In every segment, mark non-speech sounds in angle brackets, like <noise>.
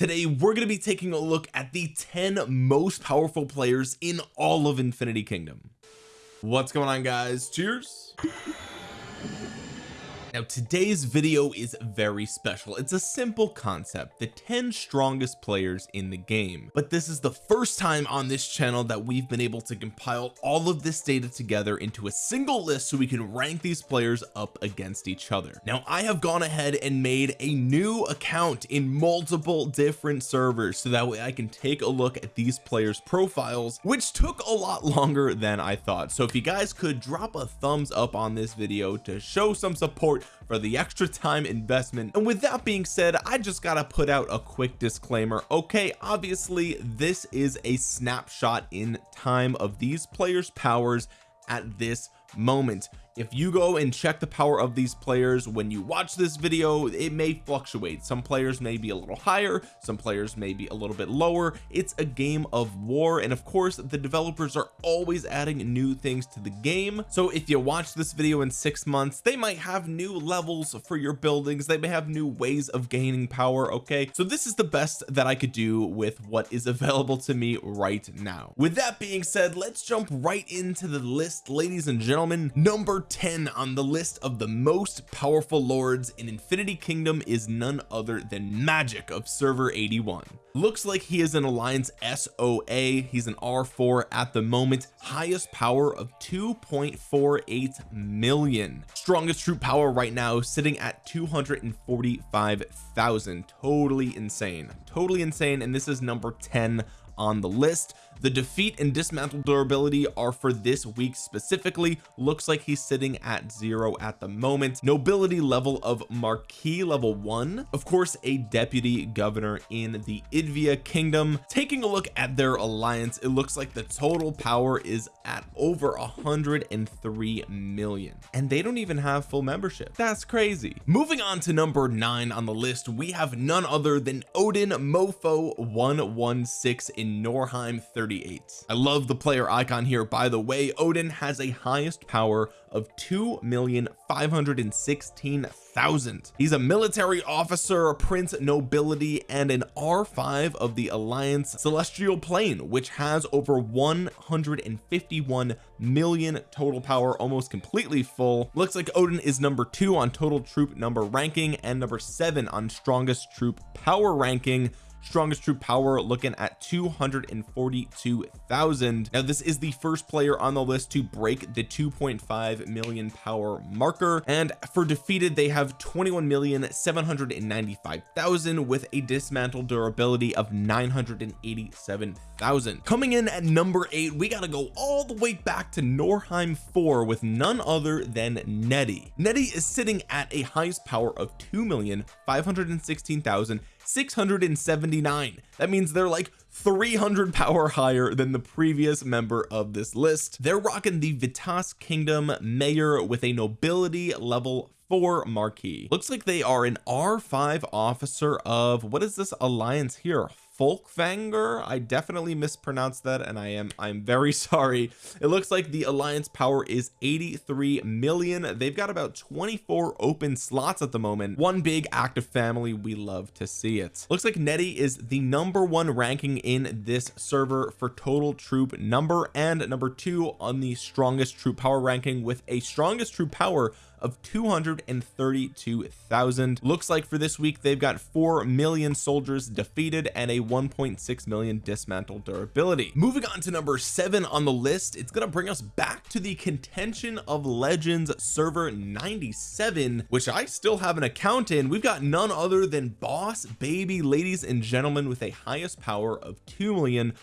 today we're going to be taking a look at the 10 most powerful players in all of Infinity Kingdom. What's going on guys? Cheers now today's video is very special. It's a simple concept the 10 strongest players in the game. But this is the first time on this channel that we've been able to compile all of this data together into a single list so we can rank these players up against each other. Now I have gone ahead and made a new account in multiple different servers so that way I can take a look at these players profiles which took a lot longer than I thought. So if you guys could drop a thumbs up on this video to show some support for the extra time investment. And with that being said I just gotta put out a quick disclaimer. Okay obviously this is a snapshot in time of these players powers at this moment if you go and check the power of these players when you watch this video it may fluctuate. Some players may be a little higher some players may be a little bit lower. It's a game of war and of course the developers are always adding new things to the game. So if you watch this video in six months they might have new levels for your buildings. They may have new ways of gaining power okay? So this is the best that I could do with what is <laughs> available to me right now. With that being said let's jump right into the list ladies and gentlemen. Number 10 on the list of the most powerful lords in Infinity Kingdom is none other than magic of server 81 looks like he is an alliance SOA he's an R4 at the moment. Highest power of 2.48 million. Strongest troop power right now sitting at 245,000 totally insane. Totally insane and this is number 10 on the list. The defeat and dismantle durability are for this week specifically. Looks like he's sitting at zero at the moment. Nobility level of marquis level one. Of course a deputy governor in the Idvia kingdom. Taking a look at their alliance it looks like the total power is at over 103 million. And they don't even have full membership. That's crazy. Moving on to number nine on the list we have none other than Odin Mofo 116 in Norheim 38 I love the player icon here. By the way Odin has a highest power of 2,516,000 he's a military officer a prince nobility and an r5 of the alliance celestial plane which has over 151 million total power almost completely full. Looks like Odin is number two on total troop number ranking and number seven on strongest troop power ranking strongest troop power looking at 242,000 now this is the first player on the list to break the 2.5 million power marker and for defeated they have 21,795,000 with a dismantle durability of 987,000 coming in at number eight we got to go all the way back to Norheim 4 with none other than Nettie Nettie is sitting at a highest power of 2,516,000 679 that means they're like 300 power higher than the previous member of this list. They're rocking the Vitas Kingdom mayor with a nobility level four marquee. Looks like they are an r5 officer of what is this alliance here Folkvanger? I definitely mispronounced that and I am I'm very <laughs> sorry. It looks like the alliance power is 83 million. They've got about 24 open slots at the moment. One big active family. We love to see it. Looks like Nettie is the number one ranking in this server for total troop number and number two on the strongest troop power ranking with a strongest troop power of 232,000 looks like for this week they've got 4 million soldiers defeated and a 1.6 million dismantle durability. Moving on to number seven on the list it's going to bring us back to the contention of legends server 97 which I still have an account in. We've got none other than boss baby ladies and gentlemen with a highest power of 2 million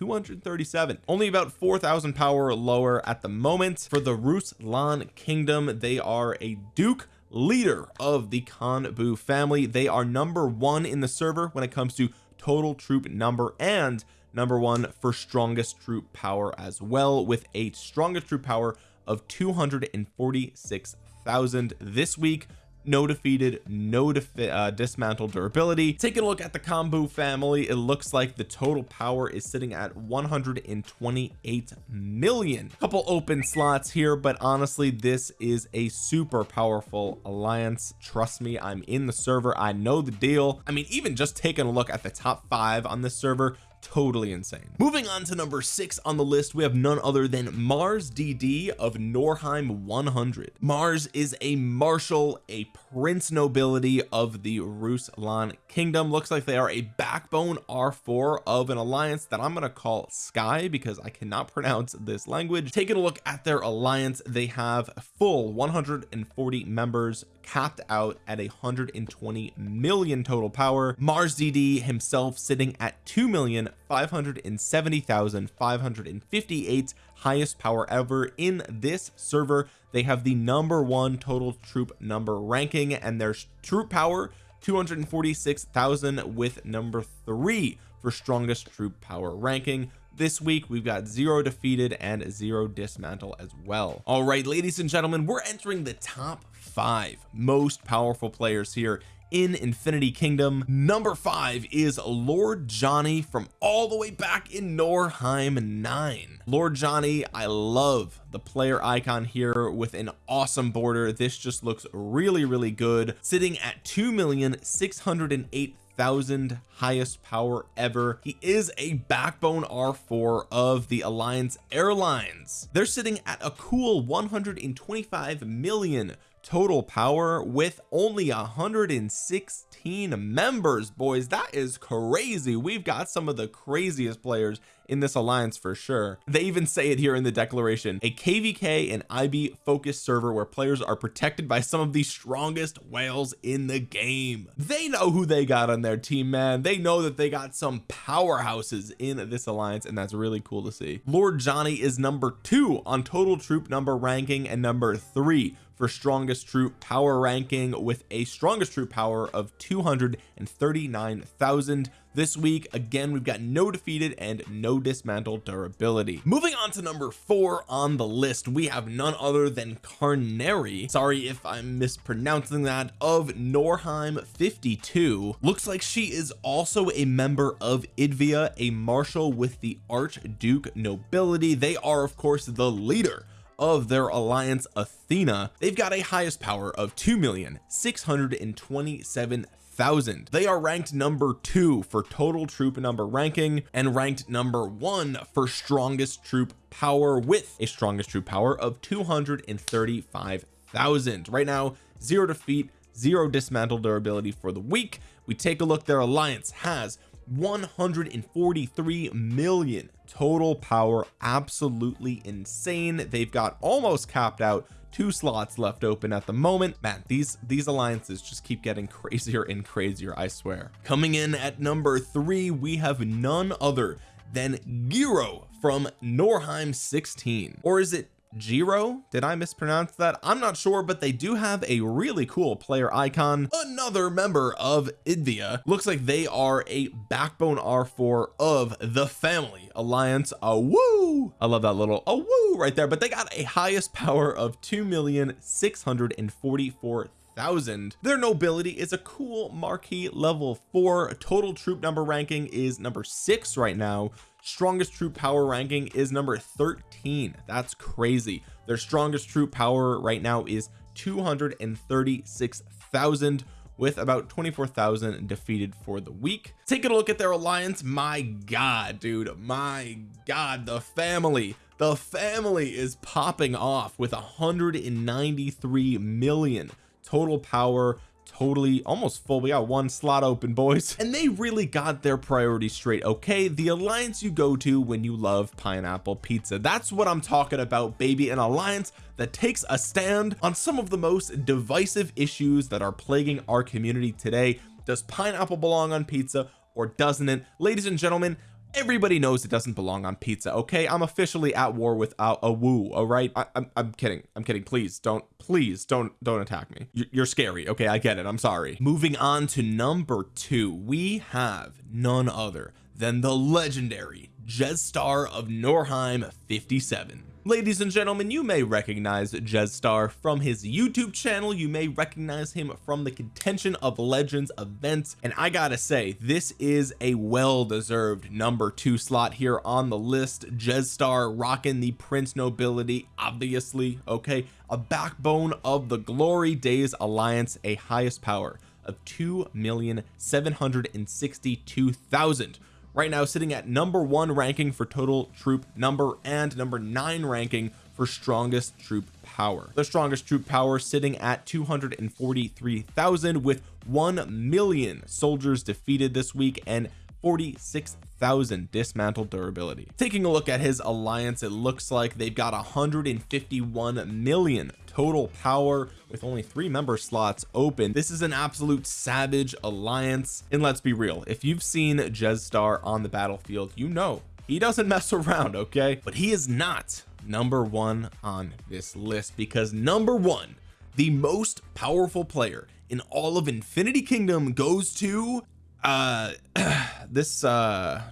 548,237 only about 4,000 power lower at the moment. For the Ruslan kingdom they are a duke leader of the Khan family. They are number one in the server when it comes to total troop number and number one for strongest troop power as well with a strongest troop power of 246,000 this week no defeated no defi uh, dismantle durability. Taking a look at the Kombu family it looks like the total power is sitting at 128 million. Couple open slots here but honestly this is a super powerful alliance. Trust me I'm in the server. I know the deal. I mean even just taking a look at the top five on this server totally insane. Moving on to number six on the list we have none other than Mars DD of Norheim 100 Mars is a marshal a prince nobility of the Ruslan kingdom. Looks like they are a backbone R4 of an alliance that I'm going to call Sky because I cannot <laughs> pronounce this language. Taking a look at their alliance they have full 140 members capped out at 120 million total power. Mars DD himself sitting at 2 million 570,558 highest power ever in this server. They have the number one total troop number ranking and their troop power 246,000 with number three for strongest troop power ranking. This week we've got zero defeated and zero dismantle as well. All right ladies and gentlemen we're entering the top five most powerful players here in Infinity Kingdom. Number five is Lord Johnny from all the way back in Norheim 9 Lord Johnny I love the player icon here with an awesome border. This just looks really really good sitting at two million six hundred and eight thousand highest power ever. He is a backbone r4 of the alliance airlines. They're sitting at a cool 125 million total power with only 116 members boys. That is crazy. We've got some of the craziest players in this alliance for sure. They even say it here in the declaration. A kvk and ib focused server where players are protected by some of the strongest whales in the game. They know who they got on their team man. They know that they got some powerhouses in this alliance and that's really cool to see. Lord Johnny is number two on total troop number ranking and number three for strongest troop power ranking with a strongest troop power of 239,000 this week again we've got no defeated and no dismantled durability. Moving on to number four on the list we have none other than Carnary sorry if I'm mispronouncing that of Norheim 52 looks like she is also a member of Idvia a marshal with the Archduke nobility. They are of course the leader of their alliance Athena they've got a highest power of 2 million 627 thousand. They are ranked number two for total troop number ranking and ranked number one for strongest troop power with a strongest troop power of 235,000 right now zero defeat zero dismantle durability for the week. We take a look their alliance has 143 million. Total power absolutely insane. They've got almost capped out. Two slots left open at the moment. Man these these alliances just keep getting <laughs> crazier and crazier I swear. Coming in at number three we have none other than Giro from Norheim 16 or is it Jiro? Did I mispronounce that? I'm not sure but they do have a really cool player icon. Another member of Idvia. Looks like they are a backbone R4 of the family alliance a woo I love that little a woo right there but they got a highest power of two million six hundred and forty-four thousand. Their nobility is a cool marquee level four. Total troop number ranking is number six right now. Strongest troop power ranking is number 13 that's crazy. Their strongest troop power right now is 236,000 with about 24,000 defeated for the week. Taking a look at their alliance my god dude my god the family the family is popping off with 193 million total power totally almost full we got one slot open boys. <laughs> And they really got their priorities straight okay? The alliance you go to when you love pineapple pizza. That's what I'm talking about baby. An alliance that takes a stand on some of the most divisive issues that are plaguing our community today. Does pineapple belong on pizza or doesn't it? Ladies and gentlemen everybody knows it doesn't belong on pizza okay? I'm officially at war with a, a woo all right? I, am I'm kidding I'm kidding. Please don't please don't don't attack me. You're scary okay? I get it. I'm sorry. Moving on to number two. We have none other than the legendary Jetstar of Norheim 57 ladies and gentlemen you may recognize Jetstar from his YouTube channel. You may recognize him from the contention of legends events. And I gotta say this is a well-deserved number two slot here on the list. Jetstar rocking the prince nobility obviously okay? A backbone of the glory days alliance a highest power of 2,762,000 right now sitting at number one ranking for total troop number and number nine ranking for strongest troop power. The strongest troop power sitting at 243,000 with 1 million soldiers defeated this week and 46,000 dismantle durability. Taking a look at his alliance it looks like they've got 151 million total power with only three member slots open. This is an absolute savage alliance. And let's be real if you've seen Jetstar on the battlefield you know he doesn't mess <laughs> around okay? But he is not number one on this list because number one the most powerful player in all of Infinity Kingdom goes to uh <clears throat> this uh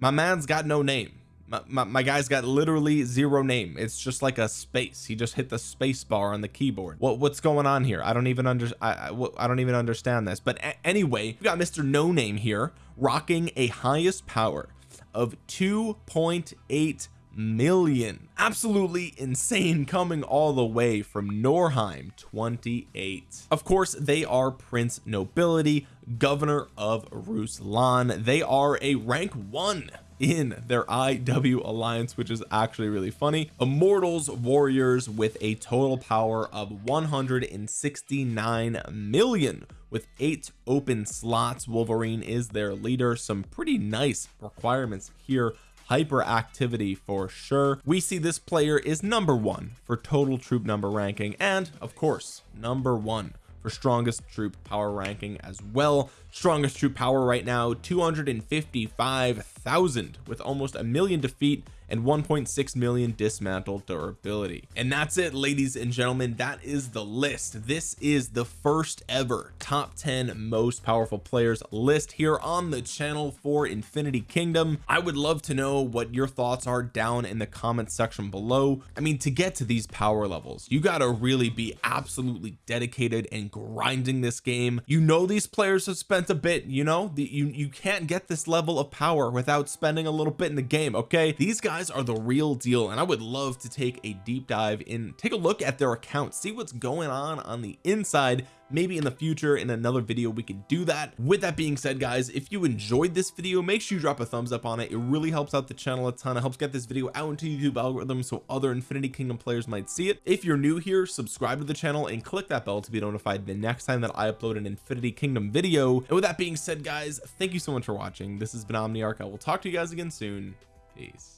my man's got no name my, my, my, guy's got literally zero name. It's just like a space. He just hit the space bar on the keyboard. What what's going on here? I don't even under I, I, I don't even understand this. But anyway we got Mr. No Name here rocking a highest power of 2.8 million. Absolutely insane coming all the way from Norheim 28 of course they are prince nobility governor of Ruslan. They are a rank one in their IW alliance which is actually really funny. Immortals warriors with a total power of 169 million. With eight open slots Wolverine is their leader. Some pretty nice requirements here hyperactivity for sure. We see this player is number one for total troop number ranking and of course number one for strongest troop power ranking as well. Strongest troop power right now 255,000 with almost a million defeat and 1.6 million dismantle durability. And that's it ladies and gentlemen. That is the list. This is the first ever top 10 most powerful players list here on the channel for Infinity Kingdom. I would love to know what your thoughts are down in the comment section below. I mean to get to these power levels you got to really be absolutely dedicated and grinding this game. You know these players have spent a bit you know? The, you you can't get this level of power without spending a little bit in the game okay? These guys guys are the real deal and I would love to take a deep dive in take a look at their account see what's going on on the inside maybe in the future in another video we could do that. With that being said guys if you enjoyed this video make sure you drop a thumbs up on it. It really helps out the channel a ton. It helps get this video out into YouTube algorithm so other Infinity Kingdom players might see it. If you're new here subscribe to the channel and click that bell to be notified the next time that I upload an Infinity Kingdom video. And with that being said guys thank you so much for watching. This has been Omniarch. I will talk to you guys again soon. Peace